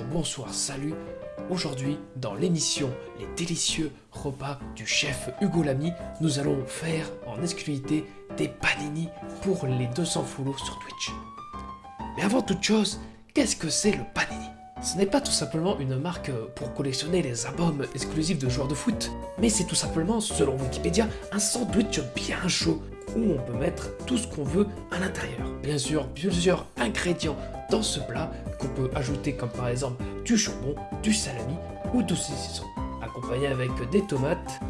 bonsoir, salut. Aujourd'hui, dans l'émission Les délicieux repas du chef Hugo Lamy, nous allons faire en exclusivité des panini pour les 200 follow sur Twitch. Mais avant toute chose, qu'est-ce que c'est le panini? Ce n'est pas tout simplement une marque pour collectionner les albums exclusifs de joueurs de foot, mais c'est tout simplement, selon Wikipédia, un sandwich bien chaud où on peut mettre tout ce qu'on veut à l'intérieur. Bien sûr, plusieurs ingrédients dans ce plat qu'on peut ajouter comme par exemple du jambon, du salami ou du saucisson, accompagné avec des tomates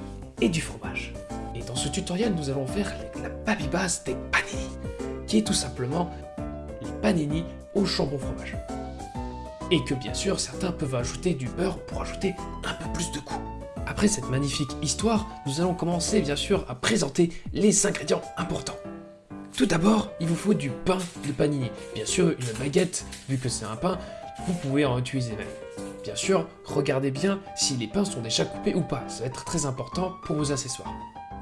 et du fromage. Et dans ce tutoriel, nous allons faire la babybase des panini, qui est tout simplement les panini au jambon fromage. Et que bien sûr, certains peuvent ajouter du beurre pour ajouter un peu plus de goût. Après cette magnifique histoire, nous allons commencer bien sûr à présenter les ingrédients importants. Tout d'abord, il vous faut du pain de panini. Bien sûr, une baguette, vu que c'est un pain, vous pouvez en utiliser même. Bien sûr, regardez bien si les pains sont déjà coupés ou pas, ça va être très important pour vos accessoires.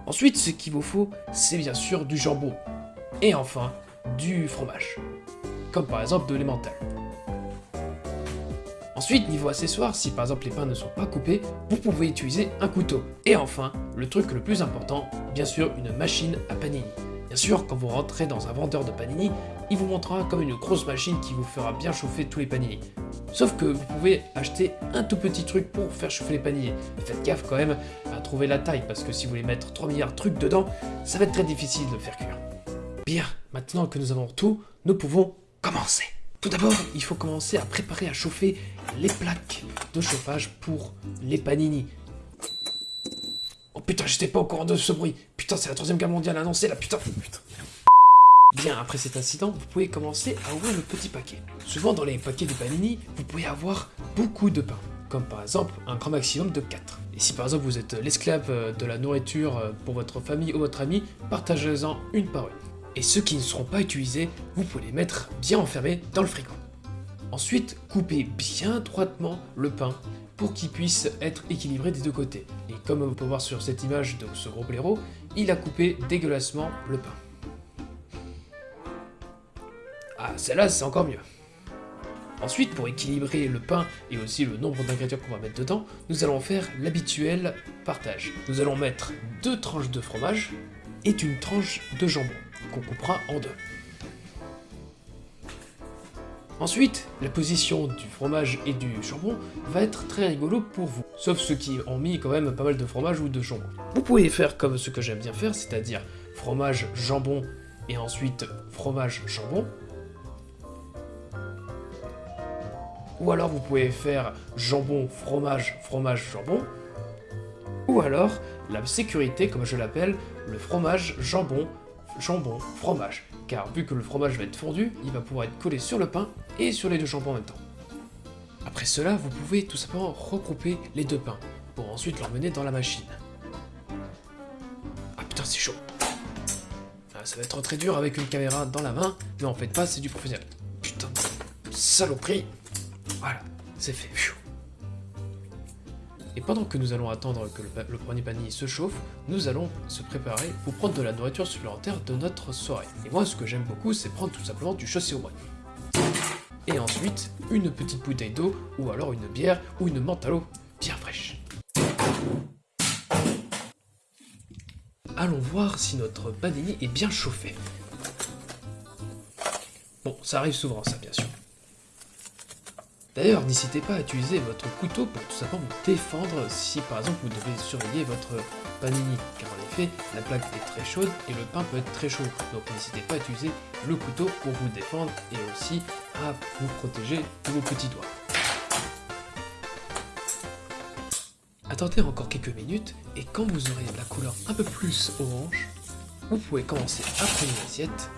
Ensuite, ce qu'il vous faut, c'est bien sûr du jambon. Et enfin, du fromage. Comme par exemple de l'emmental. Ensuite, niveau accessoires, si par exemple les pains ne sont pas coupés, vous pouvez utiliser un couteau. Et enfin, le truc le plus important, bien sûr, une machine à panini. Bien sûr, quand vous rentrez dans un vendeur de panini, il vous montrera comme une grosse machine qui vous fera bien chauffer tous les panini. Sauf que vous pouvez acheter un tout petit truc pour faire chauffer les panini. Faites gaffe quand même à trouver la taille, parce que si vous voulez mettre 3 milliards de trucs dedans, ça va être très difficile de le faire cuire. Bien, maintenant que nous avons tout, nous pouvons commencer. Tout d'abord, il faut commencer à préparer à chauffer les plaques de chauffage pour les panini. Putain, j'étais pas au courant de ce bruit. Putain, c'est la troisième guerre mondiale annoncée là, putain. Bien, après cet incident, vous pouvez commencer à ouvrir le petit paquet. Souvent dans les paquets de panini, vous pouvez avoir beaucoup de pain, comme par exemple un grand maximum de 4. Et si par exemple vous êtes l'esclave euh, de la nourriture euh, pour votre famille ou votre ami, partagez-en une par une et ceux qui ne seront pas utilisés, vous pouvez les mettre bien enfermés dans le frigo. Ensuite, coupez bien droitement le pain pour qu'il puisse être équilibré des deux côtés. Et comme vous pouvez voir sur cette image de ce gros blaireau, il a coupé dégueulassement le pain. Ah, celle-là, c'est encore mieux. Ensuite, pour équilibrer le pain et aussi le nombre d'ingrédients qu'on va mettre dedans, nous allons faire l'habituel partage. Nous allons mettre deux tranches de fromage et une tranche de jambon qu'on coupera en deux. Ensuite, la position du fromage et du jambon va être très rigolo pour vous, sauf ceux qui ont mis quand même pas mal de fromage ou de jambon. Vous pouvez faire comme ce que j'aime bien faire, c'est-à-dire fromage, jambon et ensuite fromage, jambon. Ou alors vous pouvez faire jambon, fromage, fromage, jambon. Ou alors la sécurité, comme je l'appelle, le fromage, jambon, jambon, fromage, car vu que le fromage va être fondu, il va pouvoir être collé sur le pain et sur les deux jambons en même temps. Après cela, vous pouvez tout simplement regrouper les deux pains, pour ensuite l'emmener dans la machine. Ah putain, c'est chaud ah, Ça va être très dur avec une caméra dans la main, mais en fait pas, c'est du professionnel. Putain, saloperie Voilà, c'est fait. Et pendant que nous allons attendre que le, premier panier se chauffe, nous allons se préparer pour prendre de la nourriture supplémentaire de notre soirée. Et moi, ce que j'aime beaucoup, c'est prendre tout simplement du chaussé au bois. Et ensuite, une petite bouteille d'eau, ou alors une bière, ou une menthe à l'eau bien fraîche. Allons voir si notre panini est bien chauffé. Bon, ça arrive souvent ça, bien sûr. D'ailleurs, n'hésitez pas à utiliser votre couteau pour tout simplement vous défendre si par exemple vous devez surveiller votre panini, car en effet, la plaque est très chaude et le pain peut être très chaud. Donc n'hésitez pas à utiliser le couteau pour vous défendre et aussi à vous protéger de vos petits doigts. Attendez encore quelques minutes et quand vous aurez la couleur un peu plus orange, vous pouvez commencer à prendre une assiette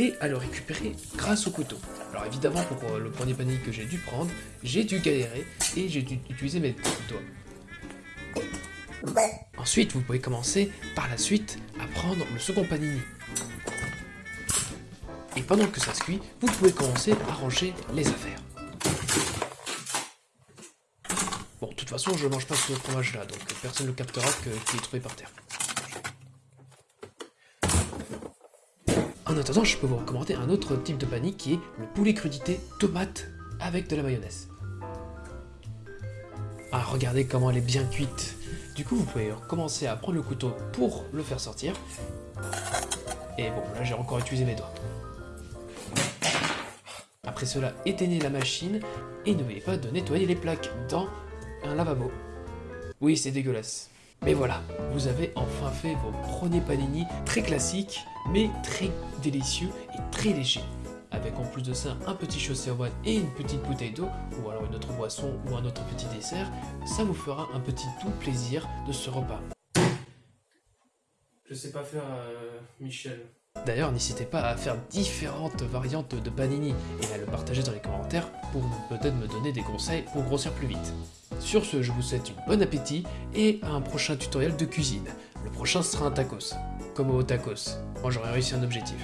et à le récupérer grâce au couteau. Alors évidemment, pour le premier panier que j'ai dû prendre, j'ai dû galérer et j'ai dû utiliser mes doigts. Ensuite, vous pouvez commencer par la suite à prendre le second panini. Et pendant que ça se cuit, vous pouvez commencer à ranger les affaires. Bon, de toute façon, je ne mange pas ce fromage là, donc personne ne captera qu'il est trouvé par terre. En attendant, je peux vous recommander un autre type de panini qui est le poulet crudité tomate avec de la mayonnaise. Ah, regardez comment elle est bien cuite. Du coup, vous pouvez commencer à prendre le couteau pour le faire sortir. Et bon, là j'ai encore utilisé mes doigts. Après cela, éteignez la machine et n'oubliez pas de nettoyer les plaques dans un lavabo. Oui, c'est dégueulasse. Mais voilà, vous avez enfin fait vos premiers panini très classiques, mais très délicieux et très légers. Avec en plus de ça un petit chaussé au bois et une petite bouteille d'eau, ou alors une autre boisson ou un autre petit dessert, ça vous fera un petit doux plaisir de ce repas. Je sais pas faire, euh, Michel. D'ailleurs, n'hésitez pas à faire différentes variantes de panini et à le partager dans les commentaires pour peut-être me donner des conseils pour grossir plus vite. Sur ce, je vous souhaite un bon appétit et un prochain tutoriel de cuisine. Le prochain sera un tacos, comme au tacos, quand j'aurai réussi un objectif.